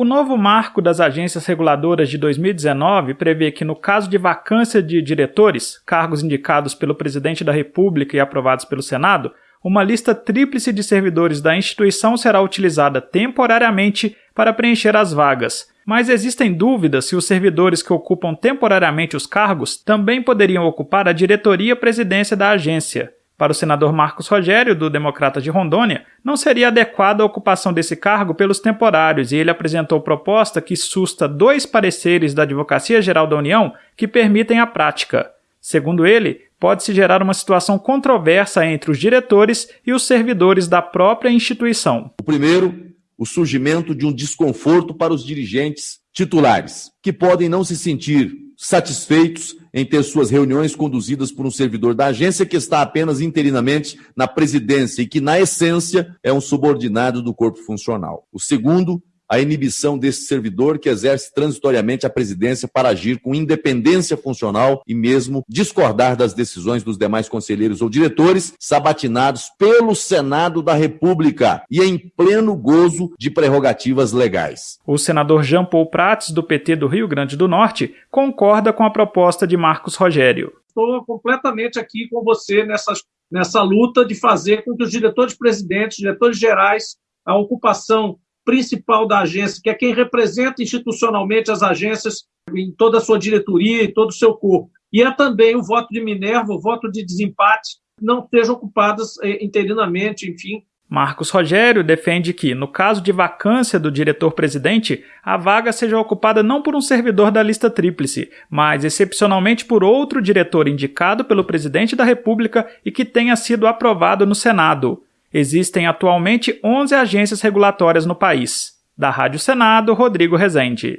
O novo marco das agências reguladoras de 2019 prevê que, no caso de vacância de diretores, cargos indicados pelo presidente da República e aprovados pelo Senado, uma lista tríplice de servidores da instituição será utilizada temporariamente para preencher as vagas. Mas existem dúvidas se os servidores que ocupam temporariamente os cargos também poderiam ocupar a diretoria presidência da agência. Para o senador Marcos Rogério, do Democrata de Rondônia, não seria adequada a ocupação desse cargo pelos temporários e ele apresentou proposta que susta dois pareceres da Advocacia Geral da União que permitem a prática. Segundo ele, pode-se gerar uma situação controversa entre os diretores e os servidores da própria instituição. O primeiro, o surgimento de um desconforto para os dirigentes titulares, que podem não se sentir satisfeitos em ter suas reuniões conduzidas por um servidor da agência que está apenas interinamente na presidência e que, na essência, é um subordinado do corpo funcional. O segundo, a inibição desse servidor que exerce transitoriamente a presidência para agir com independência funcional e mesmo discordar das decisões dos demais conselheiros ou diretores, sabatinados pelo Senado da República e em pleno gozo de prerrogativas legais. O senador Jean Paul Prats, do PT do Rio Grande do Norte, concorda com a proposta de Marcos Rogério. Estou completamente aqui com você nessa, nessa luta de fazer com que os diretores presidentes, diretores gerais, a ocupação principal da agência, que é quem representa institucionalmente as agências em toda a sua diretoria e todo o seu corpo. E é também o voto de Minerva, o voto de desempate, não sejam ocupadas eh, interinamente, enfim. Marcos Rogério defende que, no caso de vacância do diretor-presidente, a vaga seja ocupada não por um servidor da lista tríplice, mas excepcionalmente por outro diretor indicado pelo presidente da República e que tenha sido aprovado no Senado. Existem atualmente 11 agências regulatórias no país. Da Rádio Senado, Rodrigo Rezende.